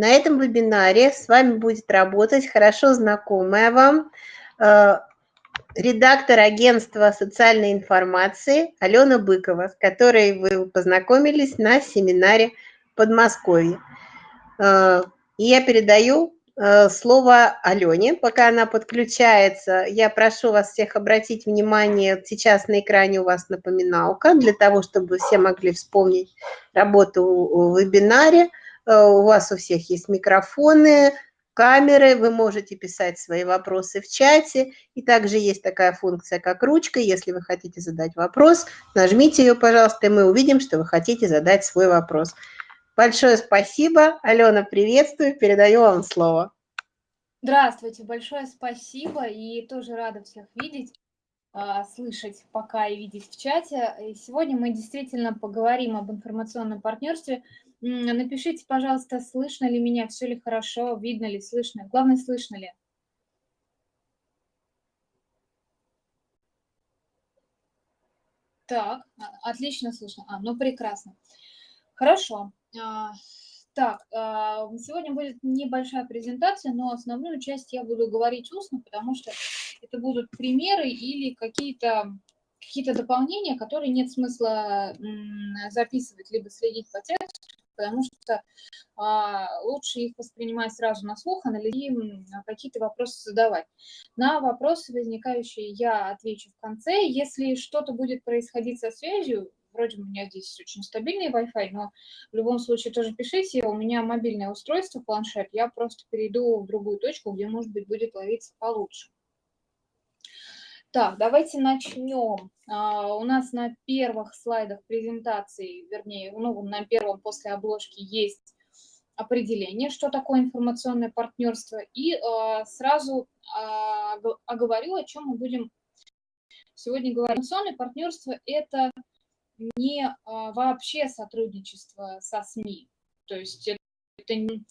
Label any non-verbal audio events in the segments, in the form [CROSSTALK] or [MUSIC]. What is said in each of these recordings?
на этом вебинаре с вами будет работать хорошо знакомая вам э, редактор агентства социальной информации Алена Быкова, с которой вы познакомились на семинаре Подмосковье. Э, и я передаю Э, слово Алене, пока она подключается. Я прошу вас всех обратить внимание, сейчас на экране у вас напоминалка, для того, чтобы все могли вспомнить работу в вебинаре. Э, у вас у всех есть микрофоны, камеры, вы можете писать свои вопросы в чате, и также есть такая функция, как ручка, если вы хотите задать вопрос, нажмите ее, пожалуйста, и мы увидим, что вы хотите задать свой вопрос. Большое спасибо. Алена, приветствую. Передаю вам слово. Здравствуйте, большое спасибо. И тоже рада всех видеть, а, слышать пока и видеть в чате. И сегодня мы действительно поговорим об информационном партнерстве. Напишите, пожалуйста, слышно ли меня, все ли хорошо, видно ли, слышно. Главное, слышно ли. Так, а, отлично слышно. А, ну прекрасно. Хорошо. А, так, а, сегодня будет небольшая презентация, но основную часть я буду говорить устно, потому что это будут примеры или какие-то какие-то дополнения, которые нет смысла записывать, либо следить по тексту, потому что а, лучше их воспринимать сразу на слух, анализировать, какие-то вопросы задавать. На вопросы возникающие я отвечу в конце. Если что-то будет происходить со связью, вроде у меня здесь очень стабильный Wi-Fi, но в любом случае тоже пишите, у меня мобильное устройство, планшет, я просто перейду в другую точку, где, может быть, будет ловиться получше. Так, давайте начнем. А, у нас на первых слайдах презентации, вернее, ну, на первом после обложки есть определение, что такое информационное партнерство, и а, сразу а, оговорю, о чем мы будем сегодня говорить. Информационное партнерство – это не вообще сотрудничество со СМИ. То есть это не...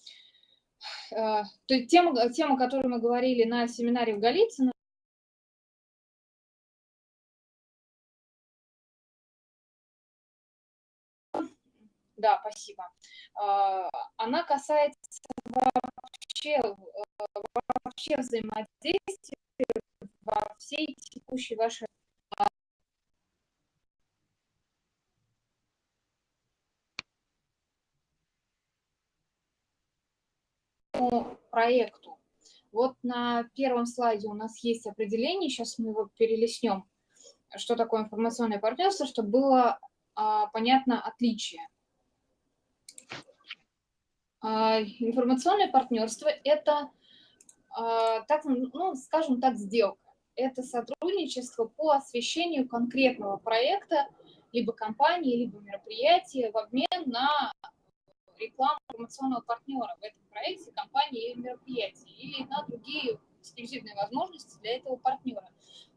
Тема, тема, о которой мы говорили на семинаре в Голицыно, Да, спасибо. А, она касается вообще, вообще взаимодействия во всей текущей вашей проекту. Вот на первом слайде у нас есть определение, сейчас мы его перелеснем, что такое информационное партнерство, чтобы было а, понятно отличие. А, информационное партнерство – это, а, так, ну, скажем так, сделка. Это сотрудничество по освещению конкретного проекта, либо компании, либо мероприятия в обмен на рекламу информационного партнера в этом проекте, компании или мероприятии, или на другие эксклюзивные возможности для этого партнера.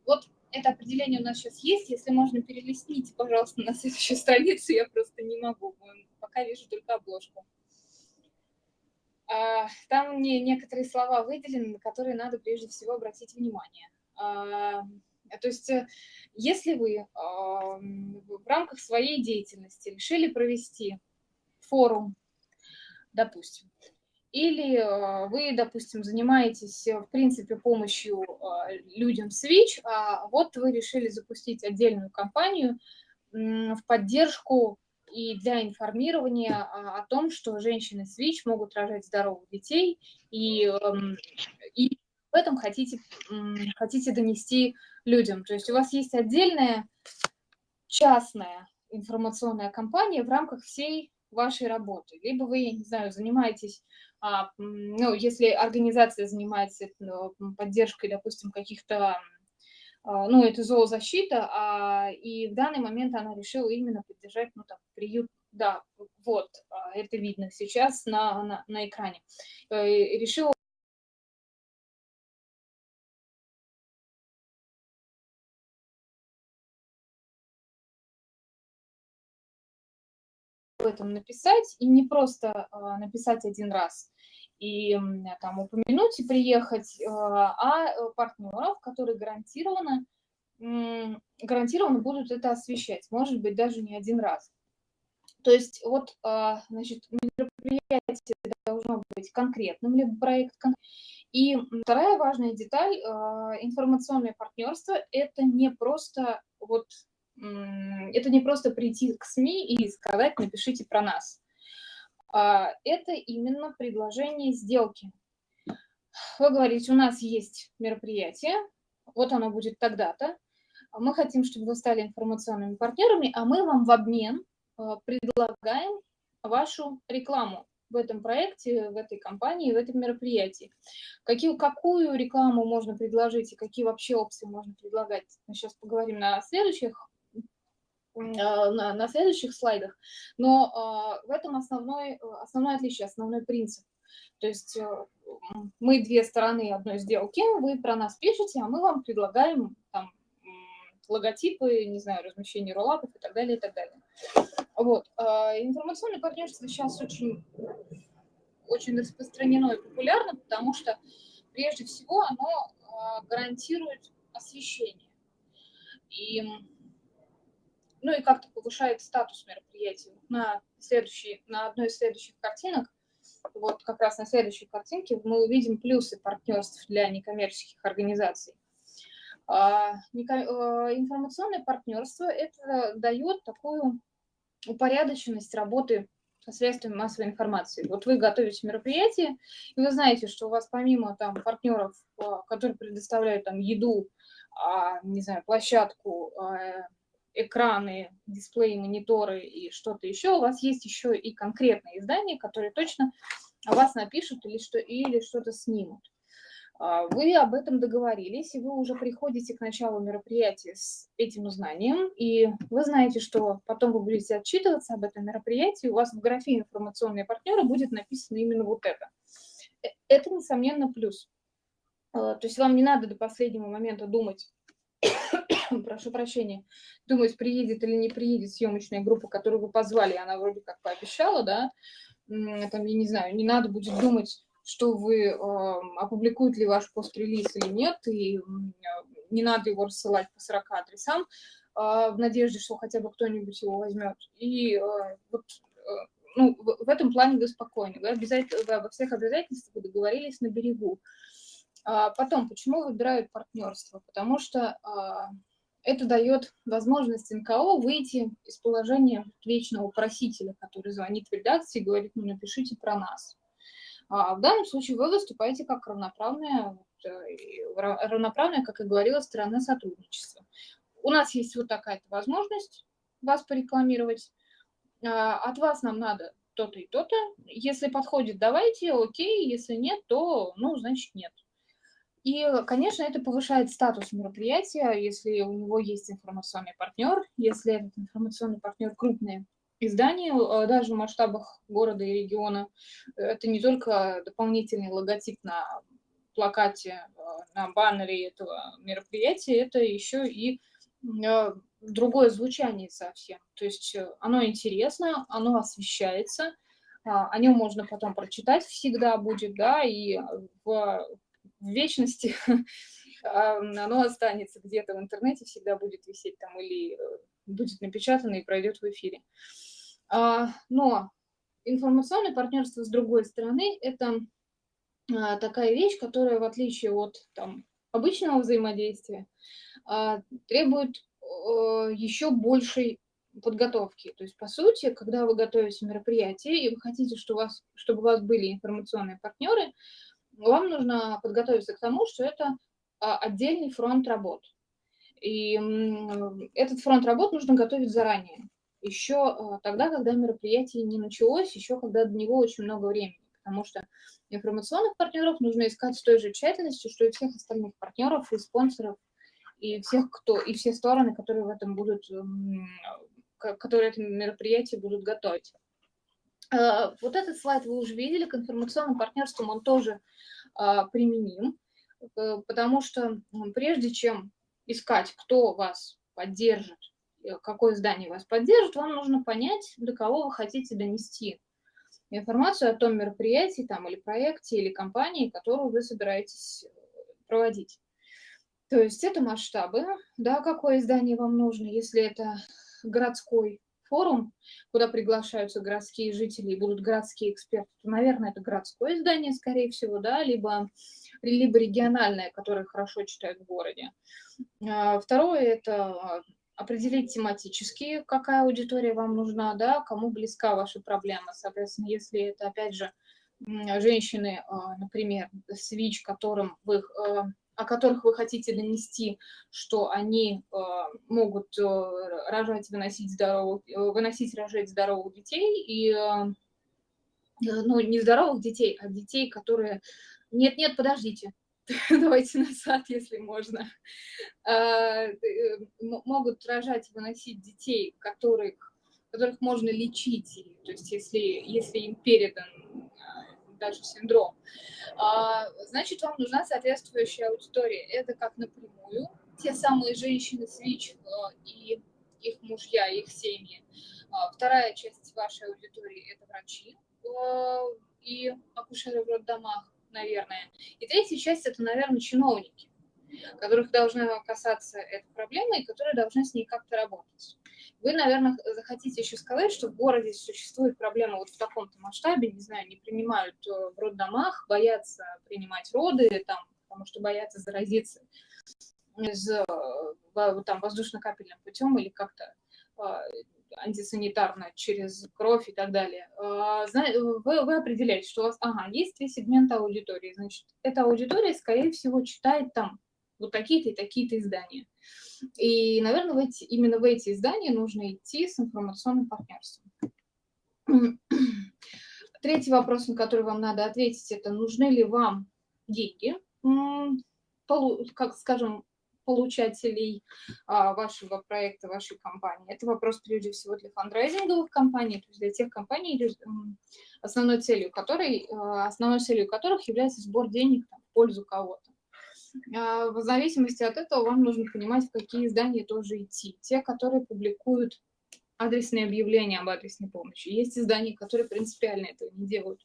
Вот это определение у нас сейчас есть. Если можно, перелистните, пожалуйста, на следующую [LAUGHS] страницу. Я просто не могу. Пока вижу только обложку. А, там мне некоторые слова выделены, на которые надо прежде всего обратить внимание. А, то есть, э, если вы в рамках своей деятельности решили провести форум допустим. Или вы, допустим, занимаетесь, э, в принципе, помощью людям Switch, а вот вы решили запустить отдельную кампанию в поддержку и для информирования а, о том, что женщины Switch могут рожать здоровых детей, и, эм, и в этом хотите, хотите донести людям. То есть у вас есть отдельная частная информационная кампания в рамках всей вашей работы. Либо вы, я не знаю, занимаетесь, а, ну, если организация занимается ну, поддержкой, допустим, каких-то, ну, это зоозащита, а, и в данный момент она решила именно поддержать, ну, там, приют, да, вот, а, это видно сейчас на, на, на экране. Э, решила об этом написать, и не просто а, написать один раз и там упомянуть и приехать, а, а партнеров, которые гарантированно, гарантированно будут это освещать, может быть, даже не один раз. То есть вот, а, значит, мероприятие должно быть конкретным, либо проект. И вторая важная деталь, а, информационное партнерство – это не просто вот это не просто прийти к СМИ и сказать, напишите про нас. А, это именно предложение сделки. Вы говорите, у нас есть мероприятие, вот оно будет тогда-то, мы хотим, чтобы вы стали информационными партнерами, а мы вам в обмен а, предлагаем вашу рекламу в этом проекте, в этой компании, в этом мероприятии. Какие, какую рекламу можно предложить и какие вообще опции можно предлагать, мы сейчас поговорим на следующих на, на следующих слайдах, но э, в этом основной, основное отличие, основной принцип. То есть э, мы две стороны одной сделки, вы про нас пишете, а мы вам предлагаем там, логотипы, не знаю, размещение роллапов и так далее, и так далее. Вот. Э, информационное партнерство сейчас очень, очень распространено и популярно, потому что прежде всего оно гарантирует освещение. И ну и как-то повышает статус мероприятия. На, следующей, на одной из следующих картинок, вот как раз на следующей картинке, мы увидим плюсы партнерств для некоммерческих организаций. А, э, информационное партнерство – это дает такую упорядоченность работы со средствами массовой информации. Вот вы готовите мероприятие, и вы знаете, что у вас помимо там партнеров, а, которые предоставляют там еду, а, не знаю, площадку, экраны, дисплеи, мониторы и что-то еще, у вас есть еще и конкретные издания, которые точно о вас напишут или что или что-то снимут. А, вы об этом договорились, и вы уже приходите к началу мероприятия с этим знанием, и вы знаете, что потом вы будете отчитываться об этом мероприятии, у вас в графе информационные партнеры будет написано именно вот это. Э, это, несомненно, плюс. А, то есть вам не надо до последнего момента думать, [COUGHS] прошу прощения, думать, приедет или не приедет съемочная группа, которую вы позвали, она вроде как пообещала, да, там, я не знаю, не надо будет думать, что вы э, опубликуете ли ваш пост-релиз или нет, и э, не надо его рассылать по 40 адресам, э, в надежде, что хотя бы кто-нибудь его возьмет. И э, вот э, ну, в, в этом плане вы спокойны, вы, обязательно, вы обо всех обязательствах договорились на берегу. А потом, почему выбирают партнерство? Потому что а, это дает возможность НКО выйти из положения вечного просителя, который звонит в редакцию и говорит, ну напишите про нас. А в данном случае вы выступаете как равноправная, равноправная, как и говорила, сторона сотрудничества. У нас есть вот такая-то возможность вас порекламировать. А, от вас нам надо то-то и то-то. Если подходит, давайте, окей. Если нет, то, ну, значит, нет. И, конечно, это повышает статус мероприятия, если у него есть информационный партнер, если этот информационный партнер крупное издание, э, даже в масштабах города и региона. Это не только дополнительный логотип на плакате, э, на баннере этого мероприятия, это еще и э, другое звучание совсем. То есть оно интересно, оно освещается, а, о нем можно потом прочитать всегда будет, да, и в в вечности, [LAUGHS] оно останется где-то в интернете, всегда будет висеть там или э, будет напечатано и пройдет в эфире. А, но информационное партнерство, с другой стороны, это а, такая вещь, которая, в отличие от там, обычного взаимодействия, а, требует еще большей подготовки. То есть, по сути, когда вы готовите мероприятие и вы хотите, что у вас, чтобы у вас были информационные партнеры, вам нужно подготовиться к тому, что это а, отдельный фронт работ. И этот фронт работ нужно готовить заранее. Еще а, тогда, когда мероприятие не началось, еще когда до него очень много времени. Потому что информационных партнеров нужно искать с той же тщательностью, что и всех остальных партнеров и спонсоров, и всех, кто, и все стороны, которые в этом будут, которые это мероприятие будут готовить. Э, вот этот слайд вы уже видели, к информационным партнерствам он тоже а, применим, э, потому что прежде чем искать, кто вас поддержит, э, какое здание вас поддержит, вам нужно понять, до кого вы хотите донести информацию о том мероприятии там, или проекте, или компании, которую вы собираетесь проводить. То есть это масштабы, да, какое издание вам нужно, если это городской форум, куда приглашаются городские жители и будут городские эксперты, то, наверное, это городское издание, скорее всего, да, либо, либо региональное, которое хорошо читают в городе. А, второе – это определить тематически, какая аудитория вам нужна, да, кому близка ваша проблема. Соответственно, если это, опять же, женщины, а, например, свич, которым вы о которых вы хотите донести, что они э, могут э, рожать, выносить, здоровых, э, выносить, рожать здоровых детей, и, э, э, ну, не здоровых детей, а детей, которые... Нет-нет, подождите, [LAUGHS] давайте назад, если можно. Э, э, могут рожать, выносить детей, которых, которых можно лечить, то есть если, если им передан даже синдром, а, значит, вам нужна соответствующая аудитория. Это как напрямую те самые женщины с ВИЧ а, и их мужья, их семьи. А, вторая часть вашей аудитории – это врачи и акушеры в роддомах, наверное. И третья часть – это, наверное, чиновники, которых должна касаться эта проблема и которые должны с ней как-то работать. Вы, наверное, захотите еще сказать, что в городе существует проблема вот в таком-то масштабе, не знаю, не принимают э, в роддомах, боятся принимать роды, там, потому что боятся заразиться из, э, там, воздушно-капельным путем или как-то а, антисанитарно через кровь и так далее. А, вы, вы определяете, что у вас, ага, есть три сегмента аудитории, значит, эта аудитория, скорее всего, читает там вот такие-то и такие-то издания. И, наверное, в эти, именно в эти издания нужно идти с информационным партнерством. [CLEARS THROAT] Третий вопрос, на который вам надо ответить, это нужны ли вам деньги, как скажем, получателей а, вашего проекта, вашей компании. Это вопрос прежде всего для фандрайзинговых компаний, то есть для тех компаний, основной целью, которой, а, основной целью которых является сбор денег там, в пользу кого-то. А, в зависимости от этого вам нужно понимать, в какие издания тоже идти. Те, которые публикуют адресные объявления об адресной помощи. Есть издания, которые принципиально этого не делают.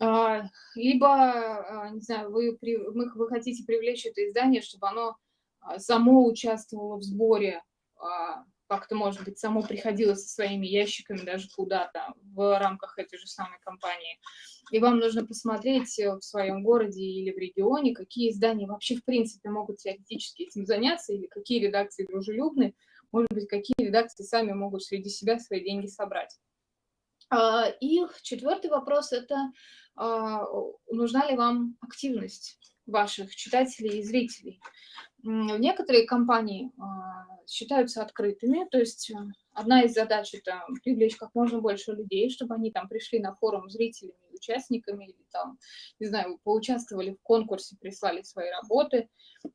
А, либо, а, не знаю, вы, вы хотите привлечь это издание, чтобы оно само участвовало в сборе как-то, может быть, само приходило со своими ящиками даже куда-то в рамках этой же самой компании. И вам нужно посмотреть э, в своем городе или в регионе, какие издания вообще, в принципе, могут теоретически этим заняться, или какие редакции дружелюбны, может быть, какие редакции сами могут среди себя свои деньги собрать. А, и четвертый вопрос – это а, нужна ли вам активность ваших читателей и зрителей. Некоторые компании а, считаются открытыми, то есть э, одна из задач – это привлечь как можно больше людей, чтобы они там пришли на форум зрителями, участниками, или там, не знаю, поучаствовали в конкурсе, прислали свои работы.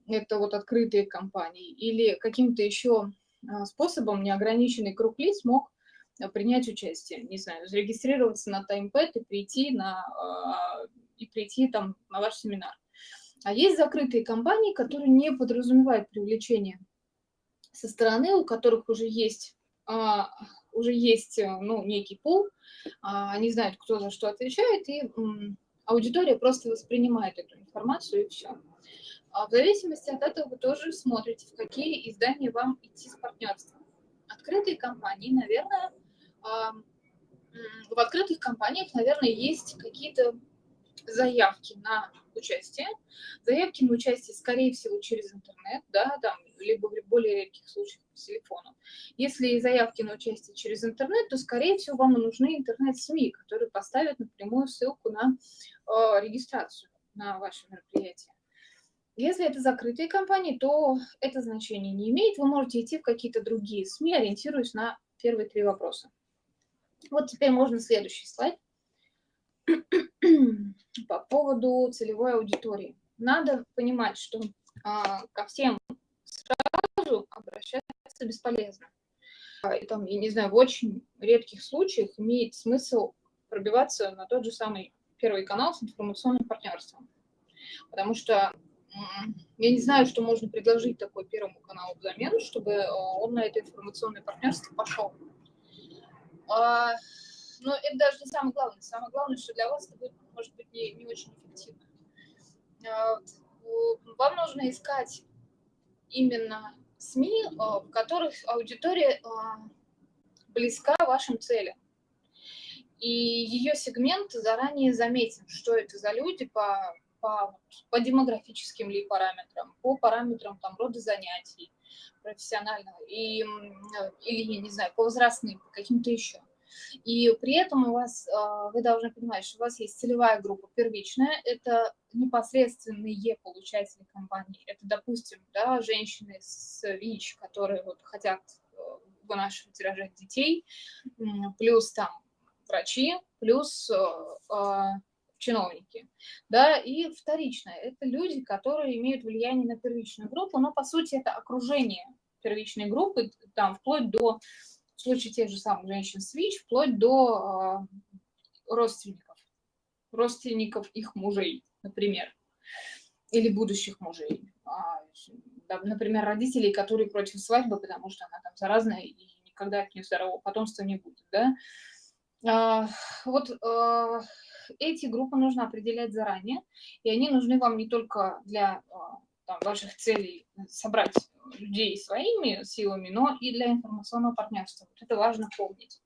Это вот открытые компании. Или каким-то еще а, способом неограниченный круг лиц мог э, принять участие, не знаю, зарегистрироваться на TimePad и прийти, на, а, и прийти там на ваш семинар. А есть закрытые компании, которые не подразумевают привлечение со стороны, у которых уже есть, а, уже есть э, ну, некий пул, а, они знают, кто за что отвечает, и м, аудитория просто воспринимает эту информацию, и все. А в зависимости от этого вы тоже смотрите, в какие издания вам идти с партнерством. Открытые компании, наверное, а, в открытых компаниях, наверное, есть какие-то заявки на участие. Заявки на участие, скорее всего, через интернет, да, там, либо в более редких случаях по телефону. Если заявки на участие через интернет, то, скорее всего, вам нужны интернет-СМИ, которые поставят напрямую ссылку на э, регистрацию на ваше мероприятие. Если это закрытые компании, то это значение не имеет. Вы можете идти в какие-то другие СМИ, ориентируясь на первые три вопроса. Вот теперь можно следующий слайд. По поводу целевой аудитории. Надо понимать, что а, ко всем сразу обращаться бесполезно. А, и там, я не знаю, в очень редких случаях имеет смысл пробиваться на тот же самый первый канал с информационным партнерством. Потому что я не знаю, что можно предложить такой первому каналу взамен, чтобы а, он на это информационное партнерство пошел. Но это даже не самое главное. Самое главное, что для вас это будет, может быть, не, не очень эффективно. А, вам нужно искать именно СМИ, а, в которых аудитория а, близка вашим целям. И ее сегмент заранее заметен, что это за люди по, по, по демографическим ли параметрам, по параметрам там, рода занятий профессионального, и, или, я не знаю, по возрастным, по каким-то еще. И при этом у вас, а, вы должны понимать, что у вас есть целевая группа первичная, это непосредственные получатели компании. Это, допустим, да, женщины с ВИЧ, которые вот хотят э, вынашивать и рожать детей, плюс там врачи, плюс э, а, чиновники. Да, и вторичное – это люди, которые имеют влияние на первичную группу, но, по сути, это окружение первичной группы, там, вплоть до случае тех же самых женщин с ВИЧ, вплоть до э, родственников, родственников их мужей, например, или будущих мужей. А, например, родителей, которые против свадьбы, потому что она там заразная и никогда от нее здорового потомства не будет. Да? А, вот а, эти группы нужно определять заранее, и они нужны вам не только для а, там, ваших целей собрать людей своими силами, но и для информационного партнерства. Вот это важно помнить.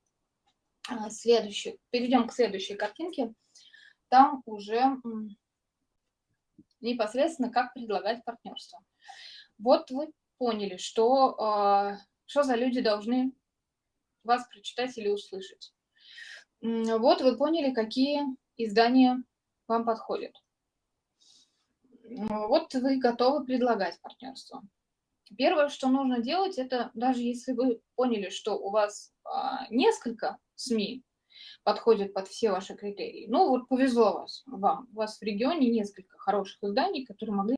А, следующий. Перейдем к следующей картинке. Там уже непосредственно как предлагать партнерство. Вот вы поняли, что, а, что за люди должны вас прочитать или услышать. Вот вы поняли, какие издания вам подходят. Вот вы готовы предлагать партнерство. Первое, что нужно делать, это даже если вы поняли, что у вас а, несколько СМИ подходят под все ваши критерии, ну вот повезло вас, вам, у вас в регионе несколько хороших изданий, которые могли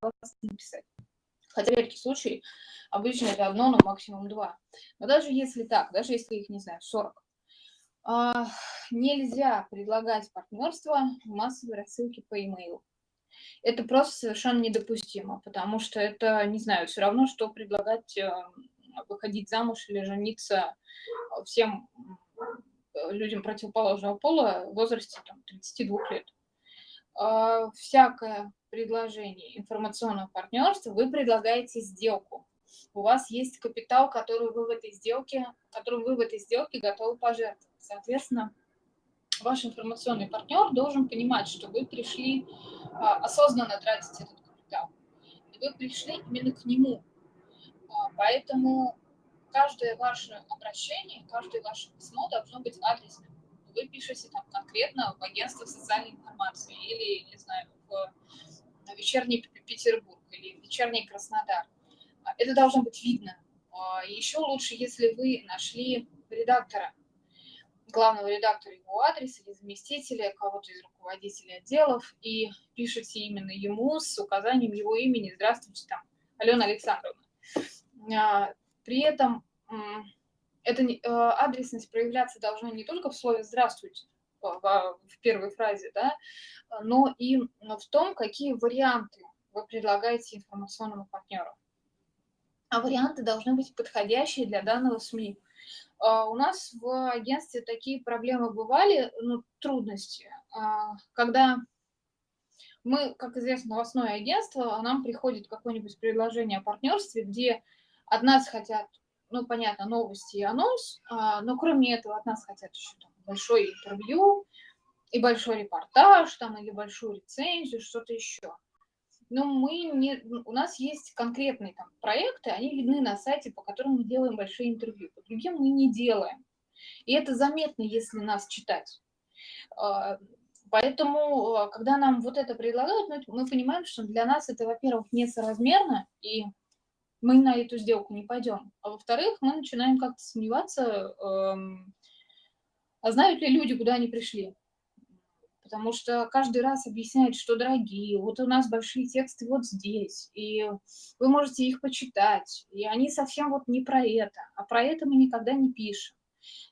вас написать. Хотя в редкий случай обычно это одно, но максимум два. Но даже если так, даже если их, не знаю, 40, а, нельзя предлагать партнерство в массовой рассылке по e-mail это просто совершенно недопустимо, потому что это, не знаю, все равно, что предлагать э, выходить замуж или жениться всем людям противоположного пола в возрасте там, 32 лет. Всякое предложение информационного партнерства вы предлагаете сделку. У вас есть капитал, который вы в этой сделке, который вы в этой сделке готовы пожертвовать. Соответственно, ваш информационный партнер должен понимать, что вы пришли а, осознанно тратить этот капитал. И вы пришли именно к нему. А, поэтому каждое ваше обращение, каждое ваше письмо должно быть адресным. Вы пишете там конкретно в агентство социальной информации или, не знаю, в вечерний Петербург или в вечерний Краснодар. А, это должно быть видно. Еще лучше, если вы нашли редактора, главного редактора его адрес или заместителя, кого-то из руководителей отделов, и пишете именно ему с указанием его имени «Здравствуйте, там, Алена Александровна». А, при этом эта э, адресность проявляться должна не только в слове «здравствуйте», в первой фразе, да, но и в том, какие варианты вы предлагаете информационному партнеру. А варианты должны быть подходящие для данного СМИ. А, у нас в агентстве такие проблемы бывали, ну, трудности, а, когда мы, как известно, новостное агентство, а нам приходит какое-нибудь предложение о партнерстве, где от нас хотят, ну, понятно, новости и анонс, но кроме этого от нас хотят еще там, большое интервью и большой репортаж, там, или большую рецензию, что-то еще но мы не, у нас есть конкретные там проекты, они видны на сайте, по которым мы делаем большие интервью, по другим мы не делаем. И это заметно, если нас читать. А, поэтому, а, когда нам вот это предлагают, мы понимаем, что для нас это, во-первых, несоразмерно, и мы на эту сделку не пойдем. А во-вторых, мы начинаем как-то сомневаться, а знают ли люди, куда они пришли потому что каждый раз объясняет, что дорогие, вот у нас большие тексты вот здесь, и вы можете их почитать, и они совсем вот не про это, а про это мы никогда не пишем.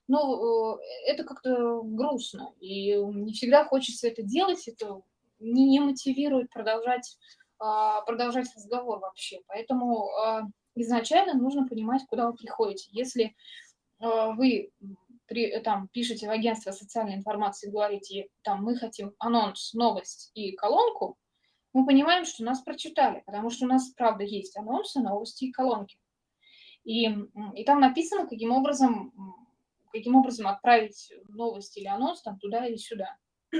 Ну, э, это как-то грустно, и не всегда хочется это делать, это не, не мотивирует продолжать, а, продолжать разговор вообще. Поэтому а, изначально нужно понимать, куда вы приходите. Если а, вы при, там, пишете в агентство социальной информации, говорите, там, мы хотим анонс, новость и колонку, мы понимаем, что нас прочитали, потому что у нас, правда, есть анонсы, новости и колонки. И, и там написано, каким образом каким образом отправить новость или анонс там туда или сюда. Э,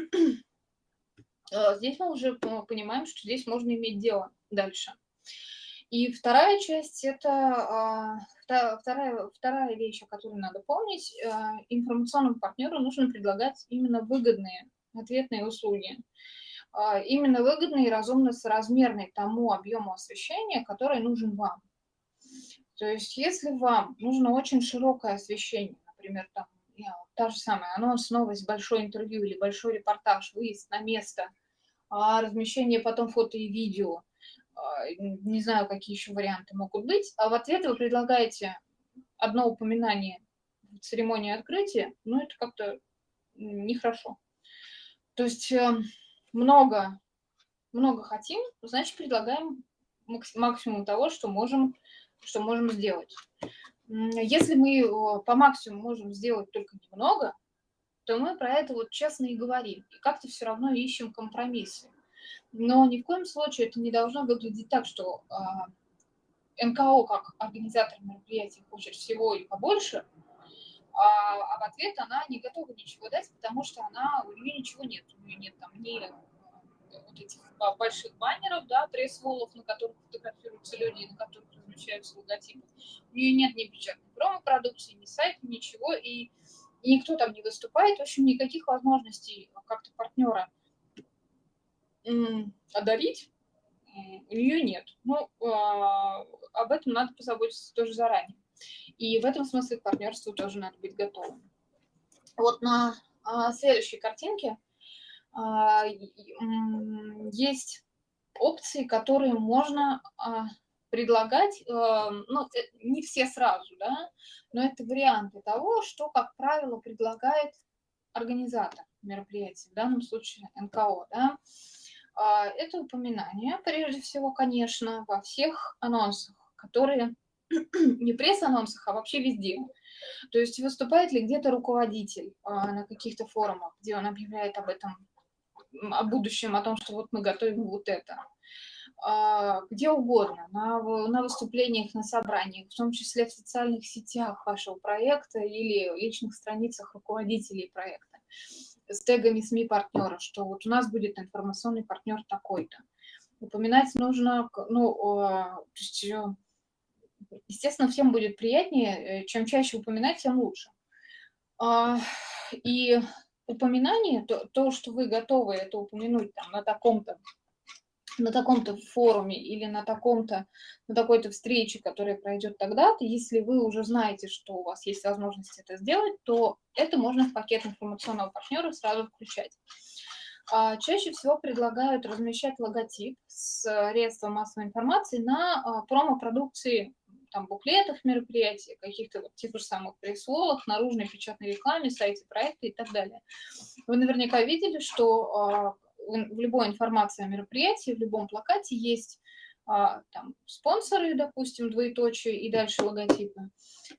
[CLEARS THROAT] здесь мы уже понимаем, что здесь можно иметь дело дальше. И вторая часть – это а, вторая, вторая вещь, о которой надо помнить. Э, информационному партнеру нужно предлагать именно выгодные ответные услуги. А, именно выгодные и разумно соразмерные тому объему освещения, который нужен вам. То есть если вам нужно очень широкое освещение, например, там, та же самая анонс, новость, большое интервью или большой репортаж, выезд на место, а размещение потом фото и видео, не знаю, какие еще варианты могут быть, а в ответ вы предлагаете одно упоминание церемонии открытия, ну это как-то нехорошо. То есть эм, много, много хотим, значит предлагаем максимум того, что можем что можем сделать. Если мы по максимуму можем сделать только немного, то мы про это вот честно и говорим. И как-то все равно ищем компромиссы. Но ни в коем случае это не должно выглядеть так, что э, НКО как организатор мероприятий хочет всего и побольше, а, а в ответ она не готова ничего дать, потому что она, у нее ничего нет. У нее нет там ни вот этих больших баннеров, да, пресс-волов, на которых фотографируются люди, на которых размещаются логотипы. У нее нет ни печатной промо-продукции, ни сайта, ничего, и, и никто там не выступает. В общем, никаких возможностей как-то партнера одарить у нее нет. Ну, а, об этом надо позаботиться тоже заранее. И в этом смысле к партнерству тоже надо быть готовым. Вот на а, следующей картинке а, есть опции, которые можно предлагать, а, ну, э, не все сразу, да, но это варианты того, что, как правило, предлагает организатор мероприятия, в данном случае НКО, да. Это упоминание, прежде всего, конечно, во всех анонсах, которые [CLEARS THROAT] не пресс-анонсах, а вообще везде. То есть выступает ли где-то руководитель на каких-то форумах, где он объявляет об этом о будущем, о том, что вот мы готовим вот это. А, где угодно, на, на выступлениях, на собраниях, в том числе в социальных сетях вашего проекта или личных страницах руководителей проекта с тегами СМИ партнера, что вот у нас будет информационный партнер такой-то. Упоминать нужно, ну, э, естественно, всем будет приятнее, э, чем чаще упоминать, тем лучше. А, и упоминание, то, то, что вы готовы это упомянуть там, на таком-то на таком-то форуме или на таком-то, на такой-то встрече, которая пройдет тогда-то, если вы уже знаете, что у вас есть возможность это сделать, то это можно в пакет информационного партнера сразу включать. А, чаще всего предлагают размещать логотип с средством массовой информации на а, промо-продукции там, буклетах мероприятий, каких-то вот тех же самых пресс-лолах, наружной печатной рекламе, сайте проекта и так далее. Вы наверняка видели, что а, в любой информации о мероприятии, в любом плакате есть а, там, спонсоры, допустим, двоеточие и дальше логотипы,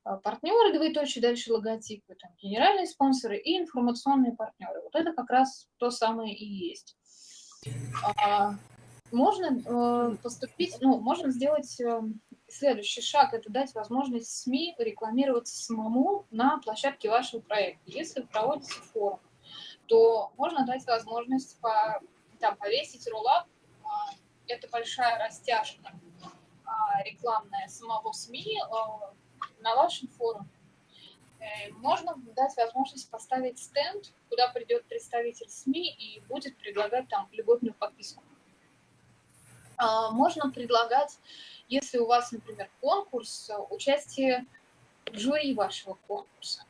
а, партнеры, двоеточие, дальше логотипы, там, генеральные спонсоры и информационные партнеры. Вот это как раз то самое и есть. Можно э, поступить, ну, можно сделать э, следующий шаг – это дать возможность СМИ рекламироваться самому на площадке вашего проекта. Если вы проводите форум, то можно дать возможность по, там, повесить роллап. А, это большая растяжка а, рекламная самого СМИ а, на вашем форуме. Э, можно дать возможность поставить стенд, куда придет представитель СМИ и будет предлагать там любовную подписку. Можно предлагать если у вас, например, конкурс, участие в жюри вашего конкурса,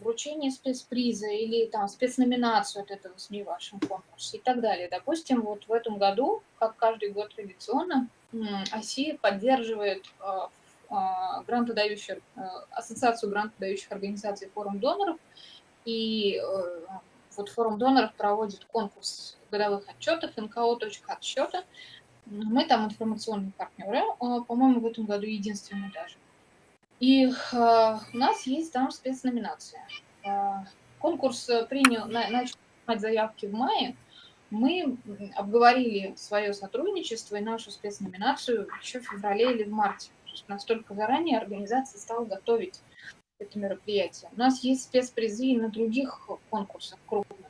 вручение спецприза или там спецноминацию от этого СМИ в вашем конкурсе и так далее. Допустим, вот в этом году, как каждый год традиционно, ОСИ поддерживает а, а, грантодающую, ассоциацию грантодающих организаций форум доноров, и э, вот форум доноров проводит конкурс годовых отчетов, НКО.отчета, мы там информационные партнеры, а, по-моему, в этом году единственные даже. И а, у нас есть там спецноминация. А, конкурс принял, начал принимать заявки в мае. Мы обговорили свое сотрудничество и нашу спецноминацию еще в феврале или в марте. Настолько заранее организация стала готовить это мероприятие. У нас есть спецпризы и на других конкурсах крупных.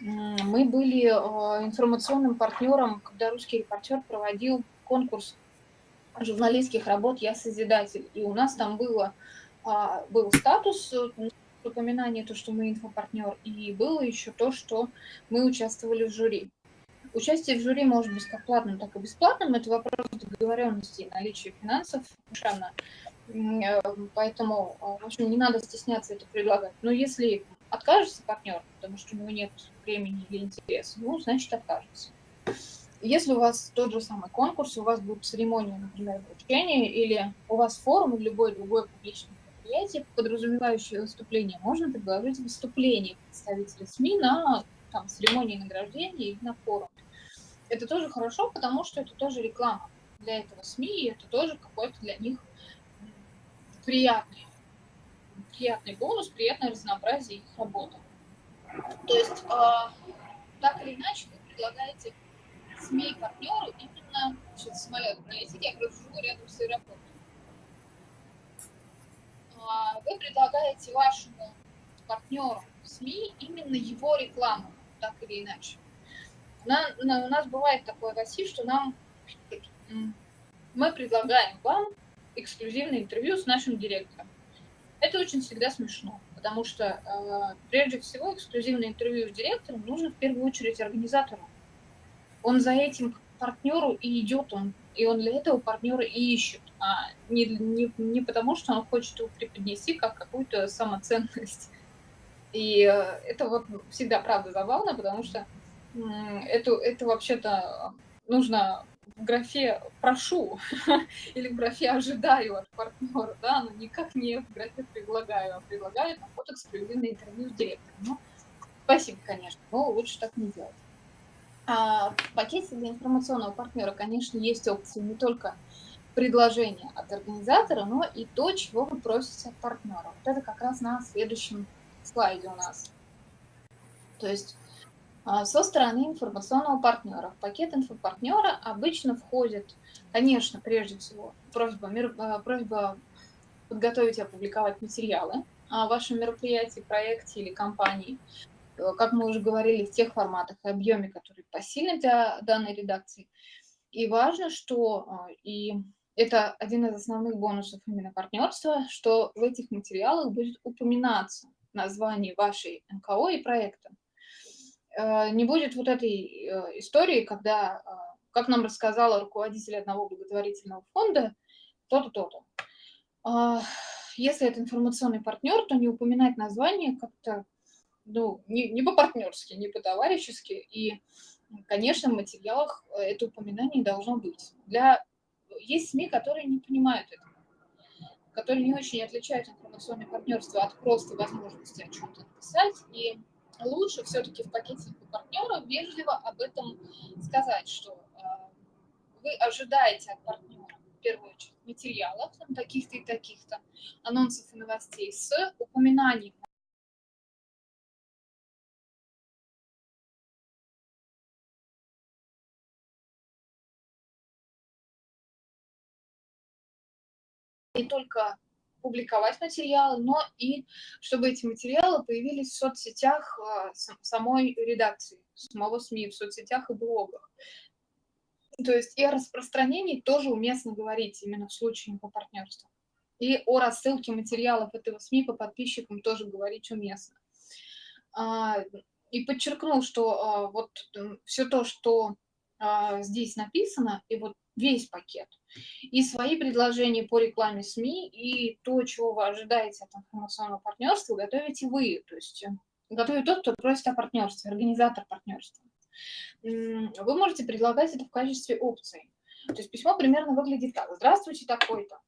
Мы были э, информационным партнером, когда русский репортер проводил конкурс журналистских работ «Я Созидатель». И у нас там было, а, был статус э, упоминание, то, что мы инфопартнер, и было еще то, что мы участвовали в жюри. Участие в жюри может быть как платным, так и бесплатным. Это вопрос договоренности и наличия финансов совершенно. Э, поэтому, в общем, не надо стесняться это предлагать. Но если откажется партнер, потому что у него нет времени или интереса, ну, значит, откажется. Если у вас тот же самый конкурс, у вас будет церемония, например, вручения, или у вас форум или любой другой публичный мероприятие, подразумевающее выступление, можно предложить выступление представителей СМИ на там, церемонии награждения или на форуме. Это тоже хорошо, потому что это тоже реклама для этого СМИ, и это тоже какой-то для них приятный, приятный бонус, приятное разнообразие их работы. То есть, э, так или иначе, вы предлагаете СМИ-партнеру именно, сейчас самолет пролетит, я просто живу рядом с аэропортом. А, вы предлагаете вашему партнеру в СМИ именно его рекламу, так или иначе. На, на, у нас бывает такое, Василий, что нам мы предлагаем вам эксклюзивное интервью с нашим директором. Это очень всегда смешно, потому что э, прежде всего эксклюзивное интервью с директором нужно в первую очередь организатору он за этим партнеру и идет, он, и он для этого партнера и ищет, а не, не, не потому, что он хочет его преподнести как какую-то самоценность. [LAUGHS] И э, это вот всегда, правда, забавно, потому что это, это вообще-то нужно в графе «прошу» [LAUGHS] или в графе «ожидаю от партнера», да, но никак не в графе «предлагаю», а предлагаю там вот эксклюзивное интервью с директором. Ну, спасибо, конечно, но лучше так не делать. А в пакете для информационного партнера, конечно, есть опции не только предложения от организатора, но и то, чего вы просите от партнера. Вот это как раз на следующем слайде у нас. То есть а, со стороны информационного партнера. В пакет инфопартнера обычно входит, конечно, прежде всего, просьба, а, просьба подготовить и опубликовать материалы о вашем мероприятии, проекте или компании. Э, как мы уже говорили, в тех форматах и объеме, которые посильны для данной редакции. И важно, что, а, и это один из основных бонусов именно партнерства, что в этих материалах будет упоминаться название вашей НКО и проекта. Э, не будет вот этой э, истории, когда, как нам рассказала руководитель одного благотворительного фонда, то-то, то-то. А, если это информационный партнер, то не упоминать название как-то ну, не, не по-партнерски, не по-товарищески. И, конечно, в материалах э, это упоминание должно быть. Для... Есть СМИ, которые не понимают этого, которые не очень отличают информационное партнерство от просто возможности о чем-то написать. И лучше все-таки в пакете партнера вежливо об этом сказать, что э, вы ожидаете от партнера в первую очередь материалов, таких-то и таких-то, анонсов и новостей с упоминанием не только публиковать материалы, но и чтобы эти материалы появились в соцсетях а, самой редакции, самого СМИ, в соцсетях и блогах. То есть и о распространении тоже уместно говорить именно в случае по партнерству. И о рассылке материалов этого СМИ по подписчикам тоже говорить уместно. А, и подчеркнул, что а, вот все то, что здесь написано, и вот весь пакет. И свои предложения по рекламе СМИ, и то, чего вы ожидаете от информационного партнерства, готовите вы. То есть э, готовит тот, кто просит о партнерстве, организатор партнерства. Вы можете предлагать это в качестве опции. То есть письмо примерно выглядит так. Здравствуйте, такой-то.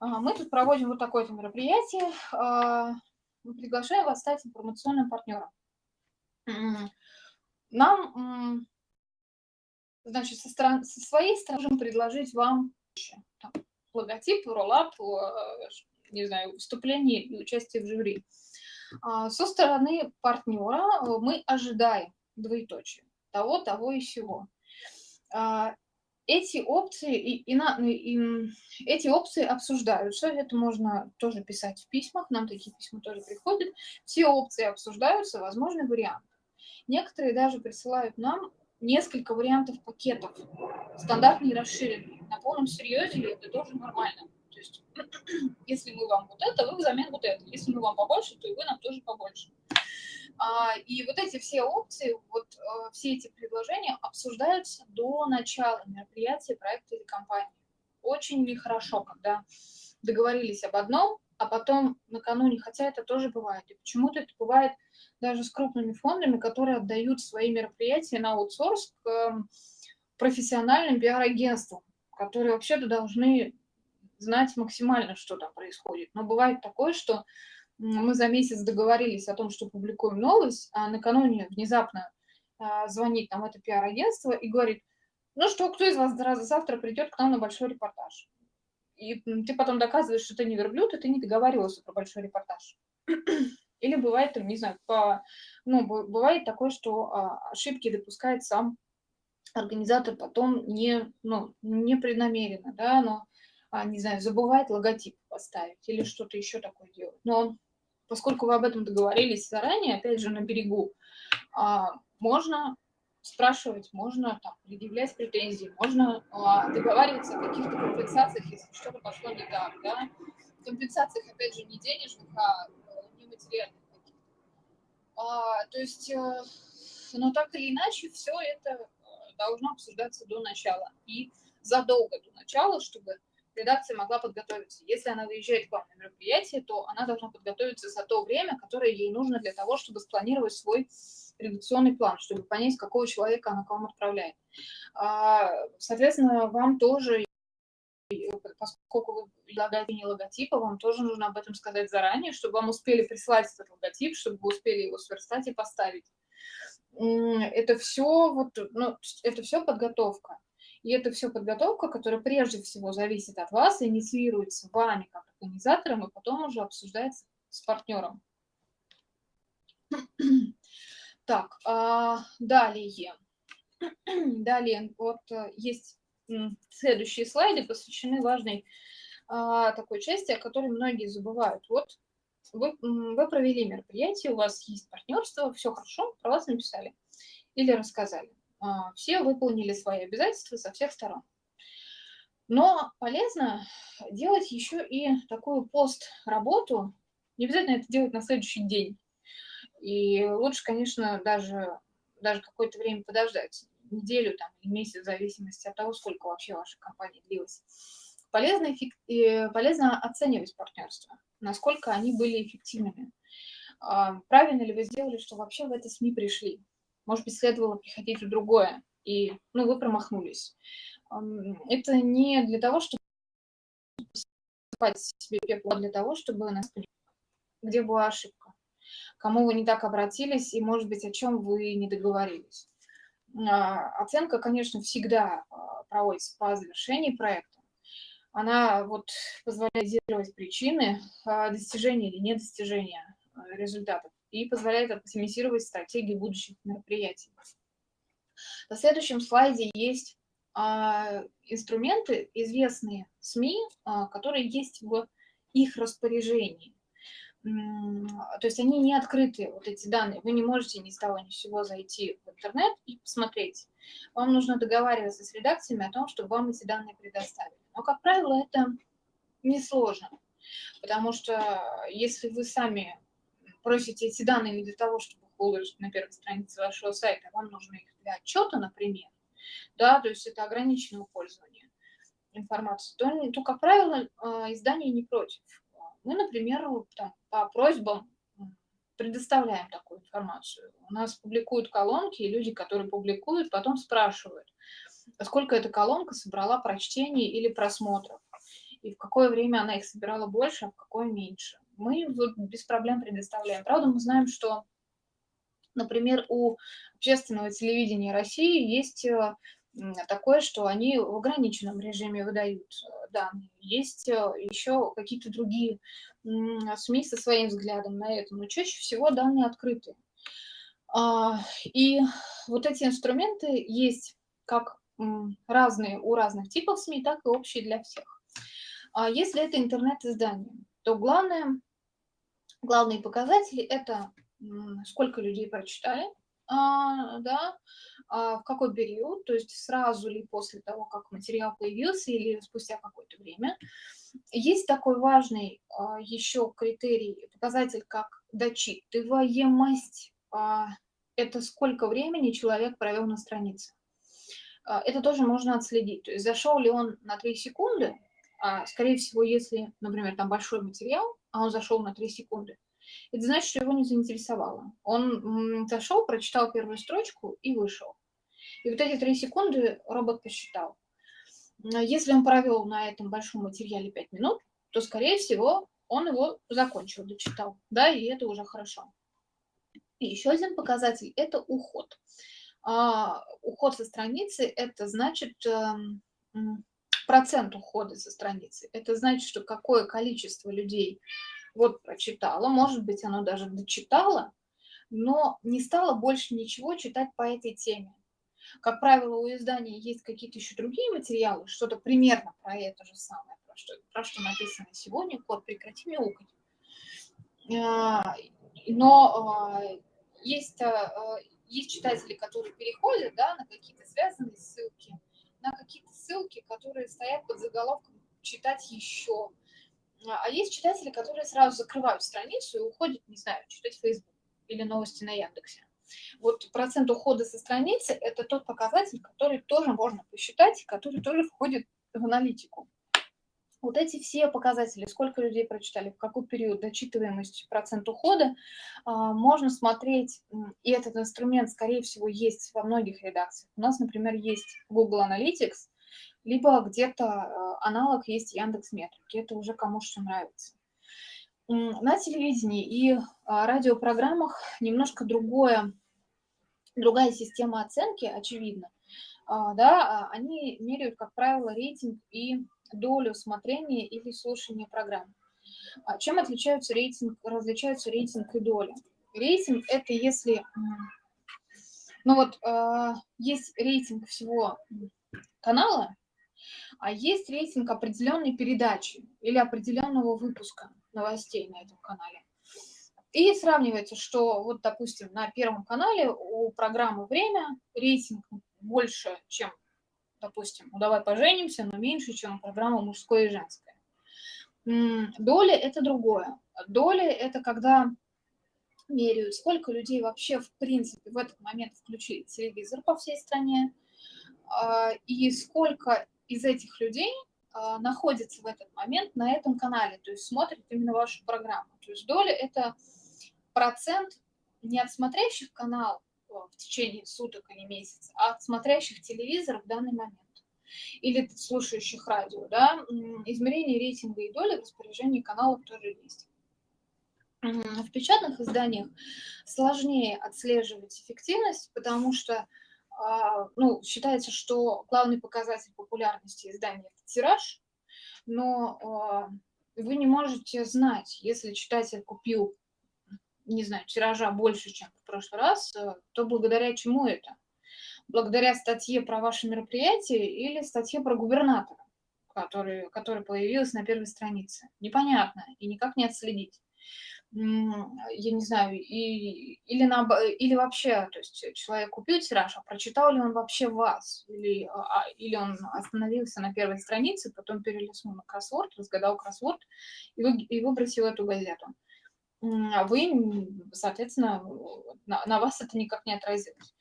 А, мы тут проводим вот такое-то мероприятие. А, мы приглашаем вас стать информационным партнером. Нам Значит, со, стороны, со своей стороны можем предложить вам там, логотип, роллап, э, не знаю, выступление и участие в жюри. А, со стороны партнера э, мы ожидаем двоеточие того, того и всего. А, эти опции, и, и, на, и, эти опции обсуждаются, это можно тоже писать в письмах, нам такие письма тоже приходят, все опции обсуждаются, возможны варианты. Некоторые даже присылают нам несколько вариантов пакетов, стандартные и расширенные. На полном серьезе это тоже нормально. То есть, [CLEARS THROAT] если мы вам вот это, вы взамен вот это. Если мы вам побольше, то и вы нам тоже побольше. А, и вот эти все опции, вот э, все эти предложения обсуждаются до начала мероприятия, проекта или компании. Очень нехорошо, когда договорились об одном, а потом накануне, хотя это тоже бывает. И почему-то это бывает даже с крупными фондами, которые отдают свои мероприятия на аутсорс к эм, профессиональным пиар-агентствам, которые вообще-то должны знать максимально, что там происходит. Но бывает такое, что мы за месяц договорились о том, что публикуем новость, а накануне внезапно а, звонит нам это пиар-агентство и говорит, ну что, кто из вас завтра придет к нам на большой репортаж? И ты потом доказываешь, что ты не верблюд, и ты не договаривался про большой репортаж. [CLEARS THROAT] Или бывает, там, не знаю, по, ну, бывает такое, что а, ошибки допускает сам организатор потом не, ну, не преднамеренно, да, но, а, не знаю, забывает логотип поставить или что-то еще такое делать. Но поскольку вы об этом договорились заранее, опять же, на берегу, а, можно спрашивать, можно там, предъявлять претензии, можно а, договариваться о каких-то компенсациях, если что-то пошло не так, да. Компенсациях, опять же, не денежных, а э, нематериальных каких-то. А, то есть, а, но так или иначе, все это э, должно обсуждаться до начала и задолго до начала, чтобы редакция могла подготовиться. Если она выезжает к вам на мероприятие, то она должна подготовиться за то время, которое ей нужно для того, чтобы спланировать свой редакционный план, чтобы понять, какого человека она к вам отправляет. А, соответственно, вам тоже, поскольку вы предлагаете не логотипа, вам тоже нужно об этом сказать заранее, чтобы вам успели прислать этот логотип, чтобы вы успели его сверстать и поставить. Это все, вот, ну, это все подготовка. И это все подготовка, которая прежде всего зависит от вас, инициируется вами как организатором, и потом уже обсуждается с партнером. Так, а, далее. [CLEARS THROAT] Далее, вот э, есть следующие слайды, посвящены важной а, такой части, о которой многие забывают. Вот вы, вы провели мероприятие, у вас есть партнерство, все хорошо, про вас написали или рассказали. А, все выполнили свои обязательства со всех сторон. Но полезно делать еще и такую пост-работу, не обязательно это делать на следующий день. И лучше, конечно, даже, даже какое-то время подождать, неделю там, или месяц, в зависимости от того, сколько вообще ваша компания длилась. Полезно, э, полезно оценивать партнерство, насколько они были эффективными. А, правильно ли вы сделали, что вообще в это СМИ пришли? Может быть, следовало приходить в другое, и ну, вы промахнулись. Это не для того, чтобы себе пепло, а для того, чтобы нас где была ошибка, кому вы не так обратились, и, может быть, о чем вы не договорились. А, оценка, конечно, всегда а, проводится по завершении проекта. Она вот позволяет зировать причины достижения или недостижения результатов и позволяет оптимизировать стратегии будущих мероприятий. На следующем слайде есть а, инструменты, известные СМИ, а, которые есть в их распоряжении. То есть они не открыты, вот эти данные. Вы не можете ни с того ни с сего зайти в интернет и посмотреть. Вам нужно договариваться с редакциями о том, чтобы вам эти данные предоставили. Но, как правило, это несложно, потому что если вы сами просите эти данные не для того, чтобы выложить на первой странице вашего сайта, вам нужны их для отчета, например, да, то есть это ограниченное пользование информацией, то, то как правило, а, издание не против. Мы, например, там, по просьбам предоставляем такую информацию. У нас публикуют колонки, и люди, которые публикуют, потом спрашивают, сколько эта колонка собрала прочтений или просмотров, и в какое время она их собирала больше, а в какое меньше мы без проблем предоставляем. Правда, мы знаем, что, например, у общественного телевидения России есть э, такое, что они в ограниченном режиме выдают э, данные. Есть э, еще какие-то другие СМИ со своим взглядом на это, но чаще всего данные открыты. А, и вот эти инструменты есть как разные у разных типов СМИ, так и общие для всех. А если это интернет-издание, то главное, главные показатели – это сколько людей прочитали, да, а, в какой период, то есть сразу ли после того, как материал появился или спустя какое-то время. Есть такой важный а, еще критерий, показатель, как дочитываемость. А, это сколько времени человек провел на странице. А, это тоже можно отследить. То есть зашел ли он на 3 секунды, а, скорее всего, если, например, там большой материал, а он зашел на 3 секунды, это значит, что его не заинтересовало. Он зашел, прочитал первую строчку и вышел. И вот эти три секунды робот посчитал. Если он провел на этом большом материале 5 минут, то, скорее всего, он его закончил, дочитал. Да, и это уже хорошо. И еще один показатель – это уход. А, уход со страницы – это значит э, процент ухода со страницы. Это значит, что какое количество людей вот прочитала, может быть, оно даже дочитало, но не стало больше ничего читать по этой теме. Как правило, у издания есть какие-то еще другие материалы, что-то примерно про это же самое, про что, про что написано сегодня, код «Прекрати мяукать». А, но а, есть, а, есть читатели, которые переходят да, на какие-то связанные ссылки, на какие-то ссылки, которые стоят под заголовком «Читать еще», а, а есть читатели, которые сразу закрывают страницу и уходят, не знаю, читать Facebook или новости на Яндексе. Вот процент ухода со страницы – это тот показатель, который тоже можно посчитать, который тоже входит в аналитику. Вот эти все показатели, сколько людей прочитали, в какой период, дочитываемость, процент ухода, а, можно смотреть, и этот инструмент, скорее всего, есть во многих редакциях. У нас, например, есть Google Analytics, либо где-то э, аналог есть Яндекс Метрики, это уже кому что нравится. На телевидении и а, радиопрограммах немножко другое, другая система оценки, очевидно. А, да, а, они меряют, как правило, рейтинг и долю смотрения или слушания программ. Чем отличаются рейтинг, различаются рейтинг и доля? Рейтинг – это если, ну вот, есть рейтинг всего канала, а есть рейтинг определенной передачи или определенного выпуска новостей на этом канале. И сравнивается, что вот, допустим, на Первом канале у программы «Время» рейтинг больше, чем, допустим, ну давай поженимся, но меньше, чем у программы «Мужское и женское». Доля – это другое. Доля – это когда меряют, сколько людей вообще, в принципе, в этот момент включили телевизор по всей стране, а, и сколько из этих людей а, находится в этот момент на этом канале, то есть смотрит именно вашу программу. То есть доля – это процент не от смотрящих канал в течение суток или месяца, а от смотрящих телевизор в данный момент или слушающих радио. Да? Измерение рейтинга и доли в распоряжении каналов тоже есть. В печатных изданиях сложнее отслеживать эффективность, потому что а, ну, считается, что главный показатель популярности издания – это тираж, но а, вы не можете знать, если читатель купил, не знаю, тиража больше, чем в прошлый раз, э, то благодаря чему это? Благодаря статье про ваше мероприятие или статье про губернатора, который, который появилась на первой странице? Непонятно и никак не отследить я не знаю, и, или, на, или вообще, то есть человек купил тираж, а прочитал ли он вообще вас, или, а, или он остановился на первой странице, потом перелистнул на кроссворд, разгадал кроссворд и, вы, и выбросил эту газету. А вы, соответственно, на, на вас это никак не отразилось.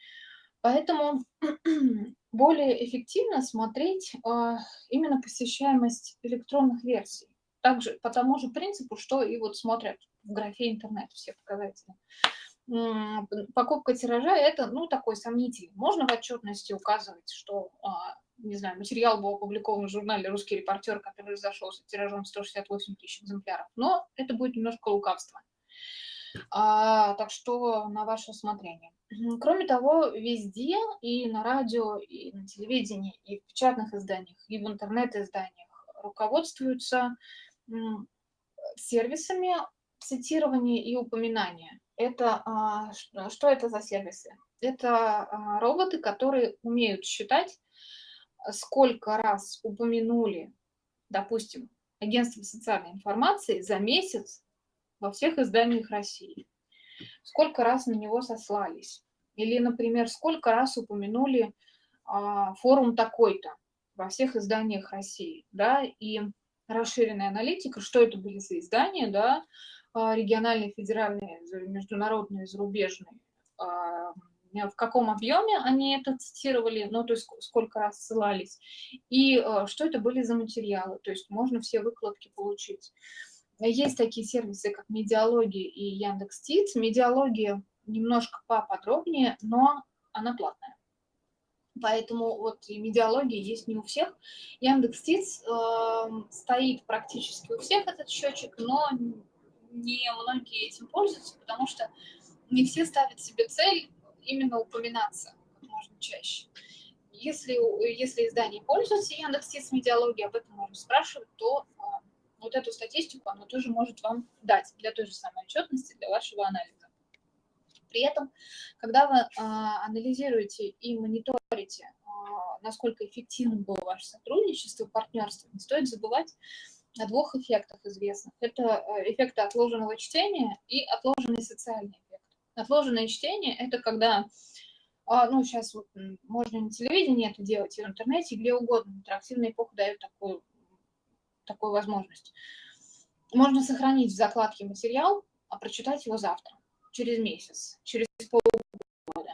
Поэтому [CLEARS THROAT] более эффективно смотреть э, именно посещаемость электронных версий. Также по тому же принципу, что и вот смотрят в графе интернет все показатели. Покупка тиража – это, ну, такой сомнительный. Можно в отчетности указывать, что, а, не знаю, материал был опубликован в журнале «Русский репортер», который разошелся тиражом 168 тысяч экземпляров, но это будет немножко лукавство. А, так что на ваше усмотрение. Кроме того, везде, и на радио, и на телевидении, и в печатных изданиях, и в интернет-изданиях руководствуются сервисами цитирование и упоминание. Это, а, что это за сервисы? Это а, роботы, которые умеют считать сколько раз упомянули, допустим, агентство социальной информации за месяц во всех изданиях России. Сколько раз на него сослались. Или, например, сколько раз упомянули а, форум такой-то во всех изданиях России. Да? И расширенная аналитика, что это были за издания, да, а, региональные, федеральные, международные, зарубежные, а, в каком объеме они это цитировали, ну, то есть сколько раз ссылались, и а, что это были за материалы, то есть можно все выкладки получить. Есть такие сервисы, как Медиалогия и Яндекс.Тиц. Медиалогия немножко поподробнее, но она платная. Поэтому вот медиалогия есть не у всех. Яндекс.Тиц э, стоит практически у всех этот счетчик, но не многие этим пользуются, потому что не все ставят себе цель именно упоминаться как можно чаще. Если, если издание пользуется Яндекс.Тиц медиалогией, об этом можно спрашивать, то э, вот эту статистику она тоже может вам дать для той же самой отчетности, для вашего анализа. При этом, когда вы а, анализируете и мониторите, а, насколько эффективным было ваше сотрудничество, партнерство, не стоит забывать о двух эффектах известных. Это э, эффекты отложенного чтения и отложенный социальный эффект. Отложенное чтение – это когда, а, ну, сейчас вот можно на телевидении это делать, и в интернете, где угодно. Интерактивная эпоха дает такую, такую возможность. Можно сохранить в закладке материал, а прочитать его завтра через месяц, через полгода.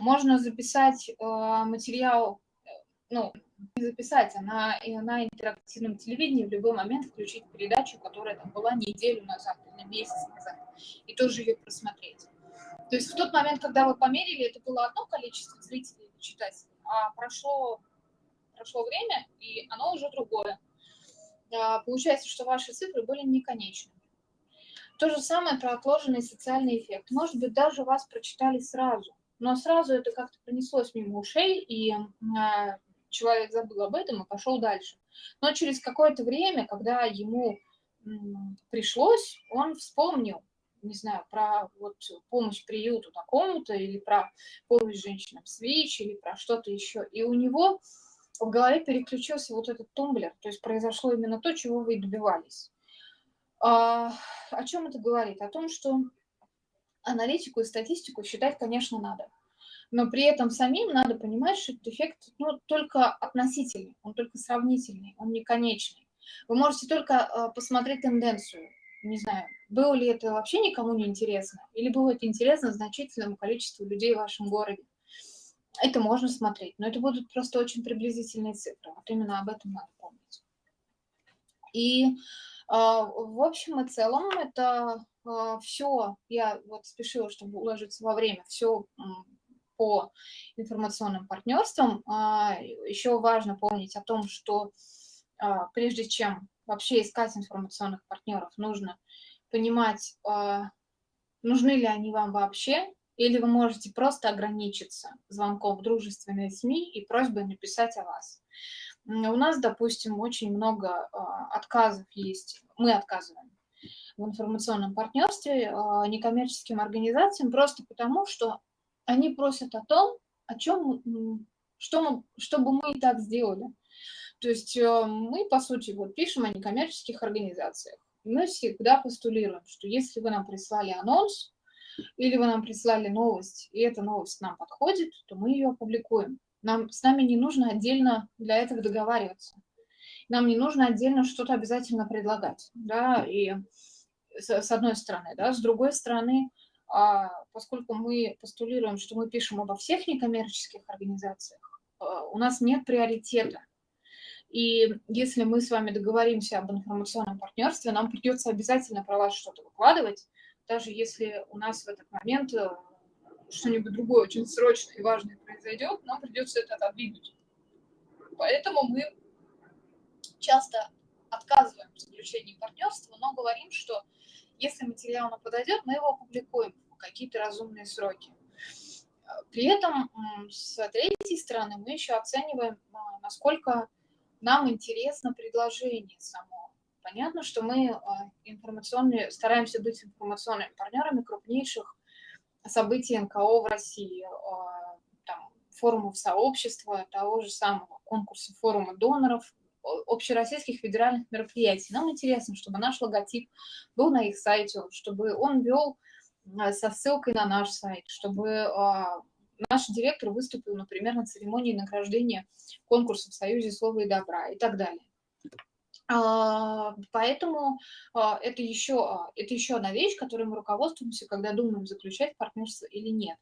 Можно записать э, материал, э, ну, не записать, а на, на интерактивном телевидении в любой момент включить передачу, которая там была неделю назад или месяц назад, и тоже ее просмотреть. То есть в тот момент, когда вы померили, это было одно количество зрителей или читателей, а прошло, прошло время, и оно уже другое. А, получается, что ваши цифры были не конечны. То же самое про отложенный социальный эффект. Может быть, даже вас прочитали сразу, но сразу это как-то пронеслось мимо ушей, и э, человек забыл об этом и пошел дальше. Но через какое-то время, когда ему пришлось, он вспомнил, не знаю, про вот помощь приюту такому-то, или про помощь женщинам с ВИЧ, или про что-то еще. И у него в голове переключился вот этот тумблер, то есть произошло именно то, чего вы добивались. А, о чем это говорит? О том, что аналитику и статистику считать, конечно, надо. Но при этом самим надо понимать, что этот эффект ну, только относительный, он только сравнительный, он не конечный. Вы можете только э, посмотреть тенденцию. Не знаю, было ли это вообще никому не интересно, или было это интересно значительному количеству людей в вашем городе. Это можно смотреть, но это будут просто очень приблизительные цифры. Вот именно об этом надо помнить. И а, в общем и целом это а, все, я вот спешила, чтобы уложиться во время, все по информационным партнерствам. А, Еще важно помнить о том, что прежде чем вообще искать информационных партнеров, нужно понимать, нужны ли они вам вообще, или вы можете просто ограничиться звонком в дружественные СМИ и просьбой написать о вас. У нас, допустим, очень много а, отказов есть, мы отказываем в информационном партнерстве а, некоммерческим организациям просто потому, что они просят о том, о чем, что мы, чтобы мы и так сделали. То есть э, мы, по сути, вот пишем о некоммерческих организациях. Мы всегда постулируем, что если вы нам прислали анонс, или вы нам прислали новость, и эта новость нам подходит, то мы ее опубликуем. Нам, с нами не нужно отдельно для этого договариваться. Нам не нужно отдельно что-то обязательно предлагать, да, и с, с одной стороны, да, с другой стороны, а, поскольку мы постулируем, что мы пишем обо всех некоммерческих организациях, а, у нас нет приоритета. И если мы с вами договоримся об информационном партнерстве, нам придется обязательно про вас что-то выкладывать, даже если у нас в этот момент э, что-нибудь другое очень срочное и важное произойдет, нам придется это отодвинуть. Поэтому мы часто отказываем в заключении партнерства, но говорим, что если материал нам подойдет, мы его опубликуем в какие-то разумные сроки. При этом с третьей стороны мы еще оцениваем, а, насколько нам интересно предложение само. Понятно, что мы а, информационные, стараемся быть информационными партнерами крупнейших событий НКО в России, а, там, форумов сообщества, того же самого конкурсов форума доноров, общероссийских федеральных мероприятий. Нам интересно, чтобы наш логотип был на их сайте, чтобы он вел а, со ссылкой на наш сайт, чтобы а, наш директор выступил, например, на церемонии награждения конкурса в Союзе слова и добра и так далее. А, поэтому это еще, это еще одна вещь, которой мы руководствуемся, когда думаем, заключать партнерство или нет.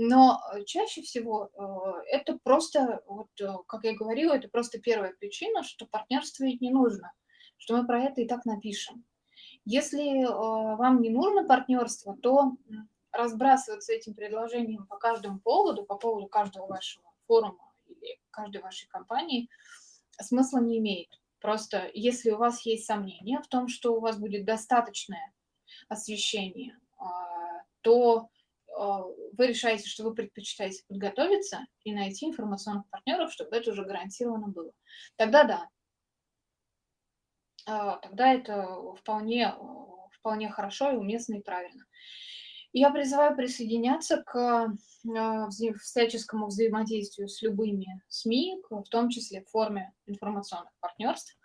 Но э, чаще всего э, это просто, вот, э, как я говорила, это просто первая причина, что партнерствовать не нужно, что мы про это и так напишем. Если вам не нужно партнерство, то разбрасываться этим предложением по каждому поводу, по поводу каждого вашего форума или каждой вашей компании, смысла не имеет. Просто если у вас есть сомнения в том, что у вас будет достаточное освещение, то а, вы решаете, что вы предпочитаете подготовиться и найти информационных партнеров, чтобы это уже гарантированно было. Тогда да. А, тогда это вполне, вполне хорошо и уместно и правильно. Я призываю присоединяться к а, всяческому взаимодействию с любыми СМИ, в том числе в форме информационных партнерств.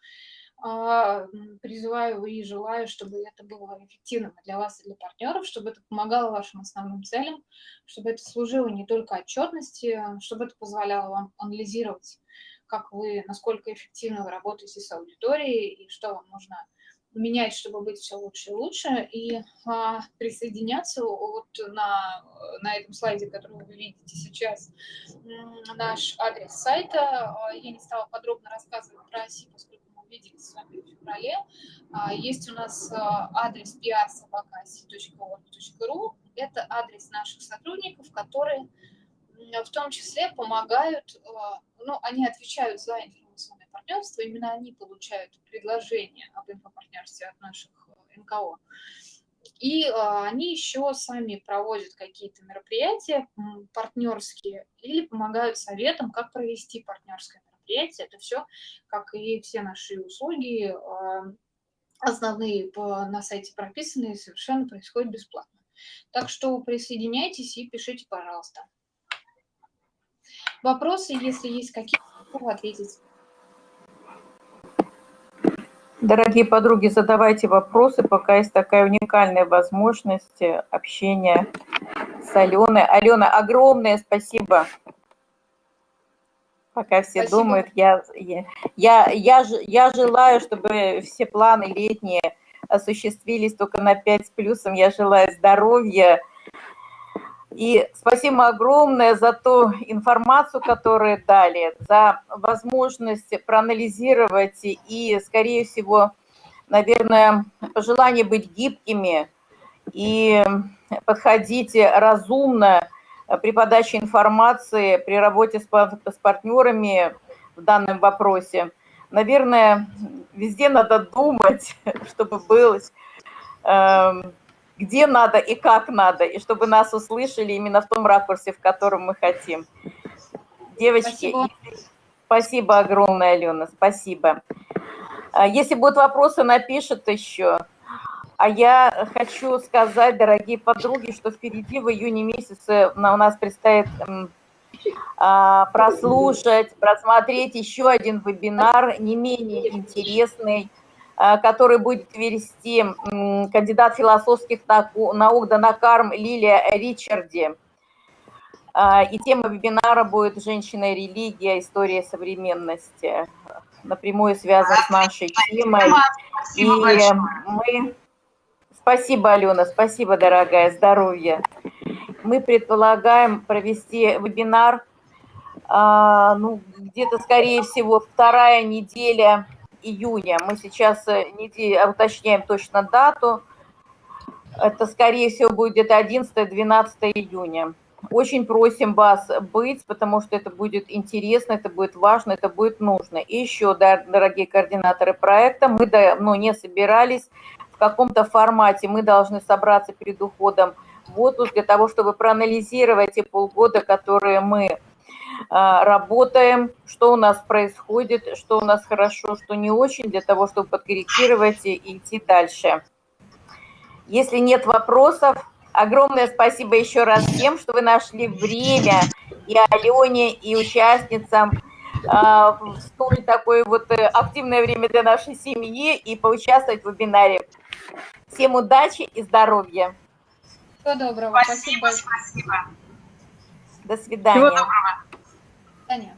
А, призываю и желаю, чтобы это было эффективным для вас и для партнеров, чтобы это помогало вашим основным целям, чтобы это служило не только отчетности, чтобы это позволяло вам анализировать, как вы, насколько эффективно вы работаете с аудиторией и что вам нужно менять, чтобы быть все лучше и лучше, и а, присоединяться вот на, на этом слайде, который вы видите сейчас, наш адрес сайта. Я не стала подробно рассказывать про оси, поскольку виделись с вами в феврале. А, есть у нас а, адрес prsobakasi.org.ru. Это адрес наших сотрудников, которые в том числе помогают, а, ну, они отвечают за информационное партнерство, именно они получают предложения об инфопартнерстве от наших НКО. И они еще сами проводят какие-то мероприятия партнерские или помогают советам, как провести партнерское мероприятие. Это все, как и все наши услуги, а, основные на сайте прописанные, совершенно происходит бесплатно. Так что присоединяйтесь и пишите, пожалуйста. Вопросы, если есть какие-то, ответить. Дорогие подруги, задавайте вопросы, пока есть такая уникальная возможность общения с Аленой. Алена, огромное спасибо Пока все Спасибо. думают, я, я, я, я, я желаю, чтобы все планы летние осуществились только на 5 с плюсом. Я желаю здоровья. И спасибо огромное за ту информацию, которую дали, за возможность проанализировать и, скорее всего, наверное, пожелание быть гибкими и подходить разумно при подаче информации, при работе с, с партнерами в данном вопросе. Наверное, везде надо думать, [LAUGHS] чтобы было, где надо и как надо, и чтобы нас услышали именно в том ракурсе, в котором мы хотим. Девочки, спасибо, спасибо огромное, Алена, спасибо. А если будут вопросы, напишут еще. А я хочу сказать, дорогие подруги, что впереди в июне месяце у нас предстоит а, прослушать, просмотреть еще один вебинар, не менее интересный, который будет вести кандидат философских наук Данакарм Лилия Ричарди. А, и тема вебинара будет «Женщина и религия. История современности». Напрямую связан с нашей темой. И мы Спасибо, Алена, спасибо, дорогая, здоровья. Мы предполагаем провести вебинар, а, ну, где-то, скорее всего, вторая неделя июня. Мы сейчас э, неделя, уточняем точно дату. Это, скорее всего, будет где-то 11-12 июня. Очень просим вас быть, потому что это будет интересно, это будет важно, это будет нужно. И еще, дорогие координаторы проекта, мы ну, не собирались в каком-то формате мы должны собраться перед уходом в отпуск для того, чтобы проанализировать те полгода, которые мы а, работаем, что у нас происходит, что у нас хорошо, что не очень, для того, чтобы подкорректировать и идти дальше. Если нет вопросов, огромное спасибо еще раз всем, что вы нашли время и Алене, и участницам в столь такое вот э, активное время для нашей семьи и поучаствовать в вебинаре. Всем удачи и здоровья. Всего доброго. Спасибо, спасибо. До свидания. Всего доброго. 半年